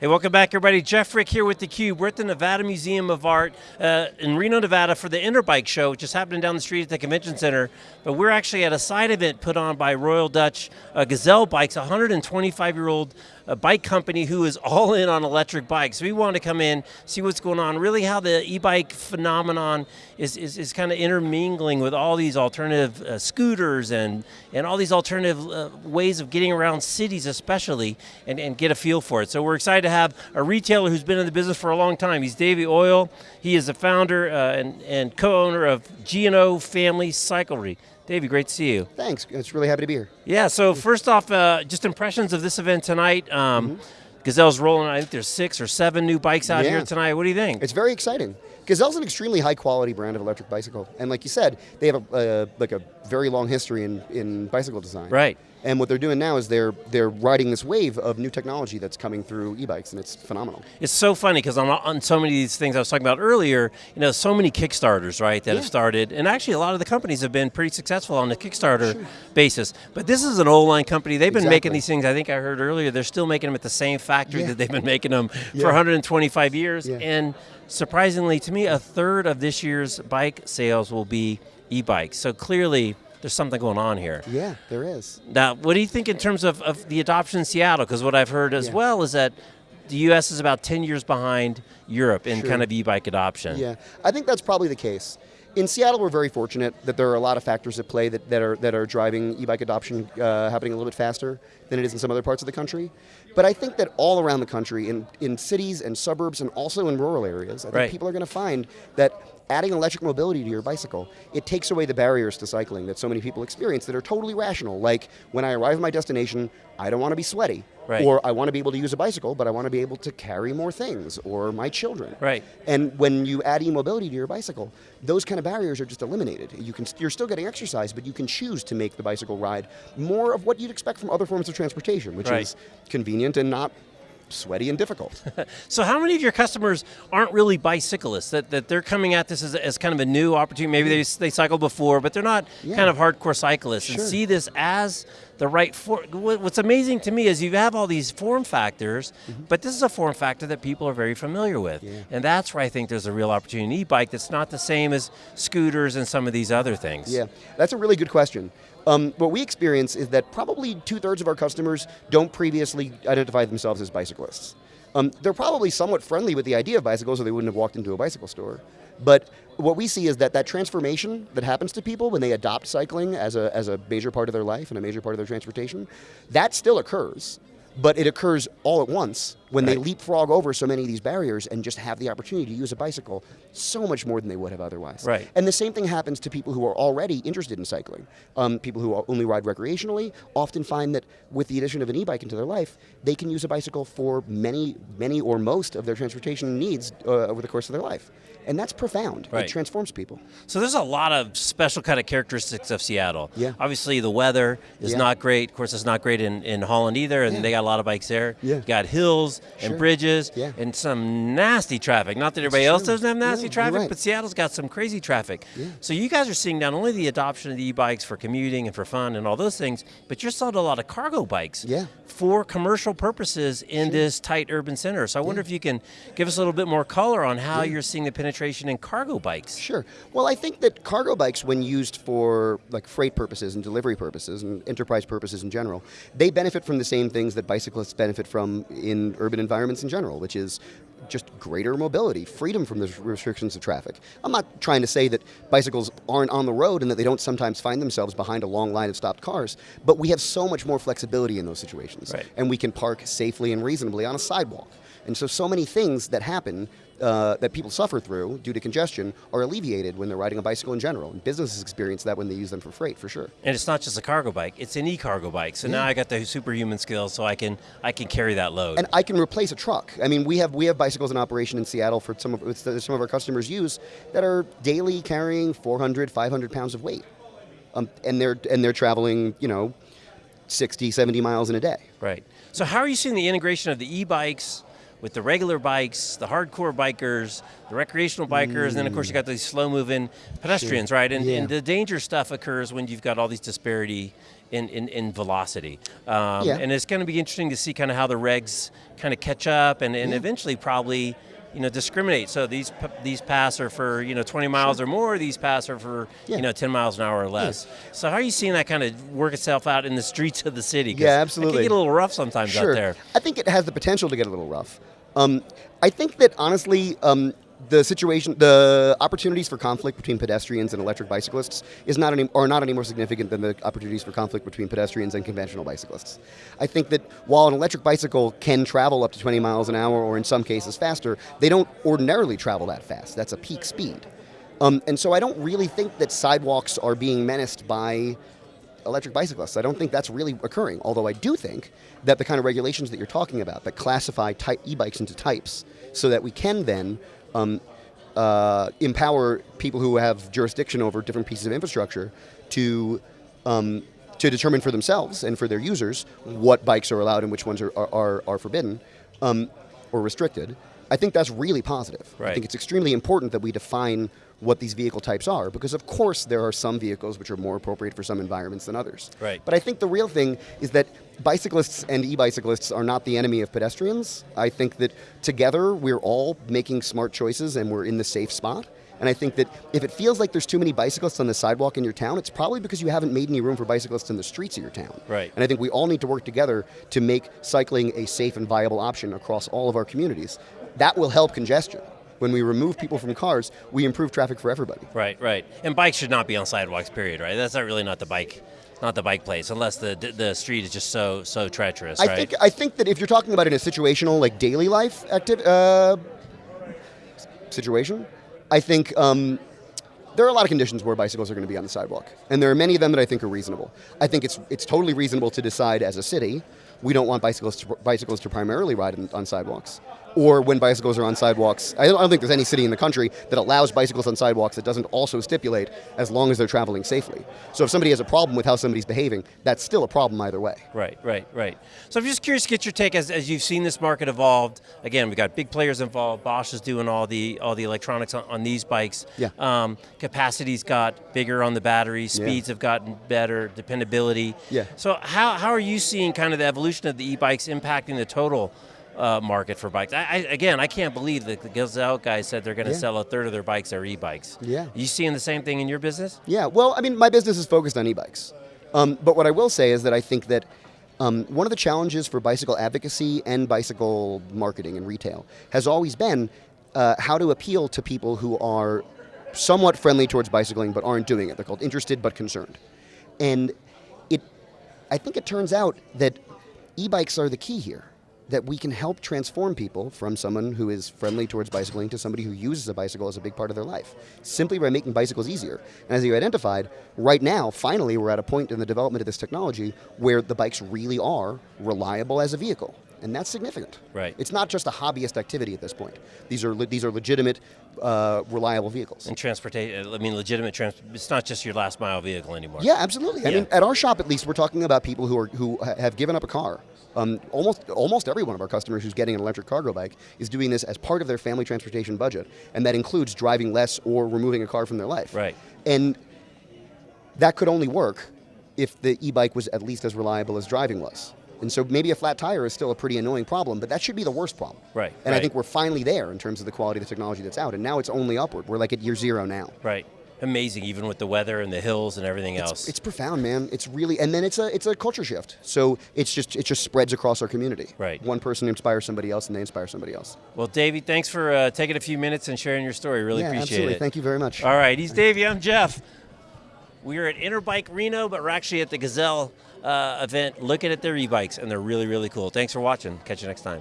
Hey, welcome back everybody. Jeff Frick here with theCUBE. We're at the Nevada Museum of Art uh, in Reno, Nevada for the Interbike Show, which is happening down the street at the Convention Center. But we're actually at a side event put on by Royal Dutch uh, Gazelle Bikes, a 125-year-old uh, bike company who is all in on electric bikes. We want to come in, see what's going on, really how the e-bike phenomenon is, is, is kind of intermingling with all these alternative uh, scooters and, and all these alternative uh, ways of getting around cities especially, and, and get a feel for it. So we're excited to have a retailer who's been in the business for a long time. He's Davey Oil. He is the founder uh, and, and co-owner of G&O Family Cyclery. Davey, great to see you. Thanks, it's really happy to be here. Yeah, so first off, uh, just impressions of this event tonight. Um, mm -hmm. Gazelle's rolling, I think there's six or seven new bikes out yeah. here tonight. What do you think? It's very exciting. Gazelle's an extremely high quality brand of electric bicycle. And like you said, they have a, like a very long history in, in bicycle design. Right. And what they're doing now is they're they're riding this wave of new technology that's coming through e-bikes, and it's phenomenal. It's so funny because on, on so many of these things I was talking about earlier, you know, so many Kickstarters, right, that yeah. have started, and actually a lot of the companies have been pretty successful on the Kickstarter sure. basis. But this is an old line company. They've been exactly. making these things. I think I heard earlier they're still making them at the same factory yeah. that they've been making them yeah. for 125 years. And surprisingly, to me, a third of this year's bike sales will be e-bikes. So clearly there's something going on here. Yeah, there is. Now, what do you think in terms of, of the adoption in Seattle? Because what I've heard as yeah. well is that the US is about 10 years behind Europe in sure. kind of e-bike adoption. Yeah, I think that's probably the case. In Seattle, we're very fortunate that there are a lot of factors at play that, that, are, that are driving e-bike adoption uh, happening a little bit faster than it is in some other parts of the country. But I think that all around the country, in, in cities and suburbs and also in rural areas, I think right. people are going to find that adding electric mobility to your bicycle, it takes away the barriers to cycling that so many people experience that are totally rational. Like, when I arrive at my destination, I don't want to be sweaty. Right. Or I want to be able to use a bicycle, but I want to be able to carry more things, or my children. Right. And when you add e-mobility to your bicycle, those kind of barriers are just eliminated. You can, you're still getting exercise, but you can choose to make the bicycle ride more of what you'd expect from other forms of transportation, which right. is convenient and not sweaty and difficult. so how many of your customers aren't really bicyclists, that, that they're coming at this as, as kind of a new opportunity, maybe they, they cycled before, but they're not yeah. kind of hardcore cyclists, sure. and see this as the right, for, what's amazing to me is you have all these form factors, mm -hmm. but this is a form factor that people are very familiar with. Yeah. And that's where I think there's a real opportunity e-bike that's not the same as scooters and some of these other things. Yeah, that's a really good question. Um, what we experience is that probably two thirds of our customers don't previously identify themselves as bicyclists. Um, they're probably somewhat friendly with the idea of bicycles or they wouldn't have walked into a bicycle store. But what we see is that that transformation that happens to people when they adopt cycling as a, as a major part of their life and a major part of their transportation, that still occurs but it occurs all at once when right. they leapfrog over so many of these barriers and just have the opportunity to use a bicycle so much more than they would have otherwise. Right. And the same thing happens to people who are already interested in cycling. Um, people who only ride recreationally often find that with the addition of an e-bike into their life, they can use a bicycle for many, many or most of their transportation needs uh, over the course of their life. And that's profound. Right. It transforms people. So there's a lot of special kind of characteristics of Seattle. Yeah. Obviously the weather is yeah. not great. Of course it's not great in, in Holland either, and yeah. they got a lot of bikes there. Yeah. You got hills sure. and bridges yeah. and some nasty traffic. Not that everybody else doesn't have nasty traffic, right. but Seattle's got some crazy traffic. Yeah. So you guys are seeing not only the adoption of the e-bikes for commuting and for fun and all those things, but you're selling a lot of cargo bikes yeah. for commercial purposes in sure. this tight urban center. So I wonder if you can give us a little bit more color on how you're seeing the penetration in cargo bikes? Sure. Well, I think that cargo bikes, when used for like freight purposes and delivery purposes and enterprise purposes in general, they benefit from the same things that bicyclists benefit from in urban environments in general, which is just greater mobility, freedom from the restrictions of traffic. I'm not trying to say that bicycles aren't on the road and that they don't sometimes find themselves behind a long line of stopped cars, but we have so much more flexibility in those situations. Right. And we can park safely and reasonably on a sidewalk. And so, so many things that happen uh, that people suffer through due to congestion are alleviated when they're riding a bicycle in general. And businesses experience that when they use them for freight, for sure. And it's not just a cargo bike; it's an e-cargo bike. So yeah. now I got the superhuman skills, so I can I can carry that load. And I can replace a truck. I mean, we have we have bicycles in operation in Seattle for some of some of our customers use that are daily carrying 400, 500 pounds of weight, um, and they're and they're traveling, you know, 60, 70 miles in a day. Right. So how are you seeing the integration of the e-bikes with the regular bikes, the hardcore bikers, the recreational bikers, and then of course you got these slow moving pedestrians, right? And, Yeah. and the danger stuff occurs when you've got all these disparity in, in, in velocity. Um, Yeah. And it's going to be interesting to see kind of how the regs kind of catch up and, and eventually probably you know, discriminate. So these p- these pass are for you know 20 miles or more. These pass are for Yeah. you know 10 miles an hour or less. So how are you seeing that kind of work itself out in the streets of the city? Yeah, It absolutely. can get a little rough sometimes Sure. out there. I think it has the potential to get a little rough. Um, I think that honestly, um, the situation, the opportunities for conflict between pedestrians and electric bicyclists is not any, are not any more significant than the opportunities for conflict between pedestrians and conventional bicyclists. I think that while an electric bicycle can travel up to 20 miles an hour, or in some cases faster, they don't ordinarily travel that fast. That's a peak speed. Um, and so I don't really think that sidewalks are being menaced by electric bicyclists. I don't think that's really occurring, although I do think that the kind of regulations that you're talking about that classify e-bikes into types so that we can then um, uh, empower people who have jurisdiction over different pieces of infrastructure to um, to determine for themselves and for their users what bikes are allowed and which ones are, are, are, are forbidden um, or restricted. I think that's really positive. I think it's extremely important that we define what these vehicle types are because of course there are some vehicles which are more appropriate for some environments than others. Right. But I think the real thing is that bicyclists and e-bicyclists are not the enemy of pedestrians. I think that together we're all making smart choices and we're in the safe spot. And I think that if it feels like there's too many bicyclists on the sidewalk in your town, it's probably because you haven't made any room for bicyclists in the streets of your town. Right. And I think we all need to work together to make cycling a safe and viable option across all of our communities. That will help congestion. When we remove people from cars, we improve traffic for everybody. Right, right. And bikes should not be on sidewalks. Period. Right. That's not really not the bike, not the bike place, unless the the street is just so so treacherous. I right. think I think that if you're talking about in a situational, like daily life active uh, situation, I think um, there are a lot of conditions where bicycles are going to be on the sidewalk, and there are many of them that I think are reasonable. I think it's it's totally reasonable to decide as a city we don't want bicycles to, bicycles to primarily ride on sidewalks. Or when bicycles are on sidewalks, I don't, think there's any city in the country that allows bicycles on sidewalks that doesn't also stipulate as long as they're traveling safely. So if somebody has a problem with how somebody's behaving, that's still a problem either way. Right, right, right. So I'm just curious to get your take as, as you've seen this market evolved. Again, we've got big players involved. Bosch is doing all the all the electronics on, on these bikes. Yeah. Um, capacity's got bigger on the batteries. Speeds have gotten better. Dependability. Yeah. So how, how are you seeing kind of the evolution of the e-bikes impacting the total uh, market for bikes? I, I, again, I can't believe that the Gazelle guys said they're going to Yeah. sell a third of their bikes are e-bikes. Yeah. you seeing the same thing in your business? Yeah, well, I mean, my business is focused on e-bikes. Um, but what I will say is that I think that um, one of the challenges for bicycle advocacy and bicycle marketing and retail has always been uh, how to appeal to people who are somewhat friendly towards bicycling but aren't doing it. They're called interested but concerned. And it, I think it turns out that e-bikes are the key here. That we can help transform people from someone who is friendly towards bicycling to somebody who uses a bicycle as a big part of their life, simply by making bicycles easier. And as you identified, right now, finally, we're at a point in the development of this technology where the bikes really are reliable as a vehicle. And that's significant. Right. It's not just a hobbyist activity at this point. These are, these are legitimate, uh, reliable vehicles. And transportation, I mean, legitimate trans. It's not just your last mile vehicle anymore. Yeah, absolutely. I mean, at our shop, at least, we're talking about people who are who ha- have given up a car. Um, almost almost every one of our customers who's getting an electric cargo bike is doing this as part of their family transportation budget, and that includes driving less or removing a car from their life. Right. And that could only work if the e-bike was at least as reliable as driving was. And so maybe a flat tire is still a pretty annoying problem, but that should be the worst problem. Right, And I think we're finally there in terms of the quality of the technology that's out, and now it's only upward. We're like at year zero now. Right. Amazing, even with the weather and the hills and everything else. It's profound, man. It's really, and then it's a it's a culture shift. So it's just it just spreads across our community. Right. One person inspires somebody else, and they inspire somebody else. well, Davey, thanks for uh, taking a few minutes and sharing your story. Really yeah, appreciate absolutely. it. Thank you very much. All right, he's Davey. I'm Jeff. We are at Interbike Reno, but we're actually at the Gazelle uh, event looking at their e-bikes, and they're really, really cool. Thanks for watching. Catch you next time.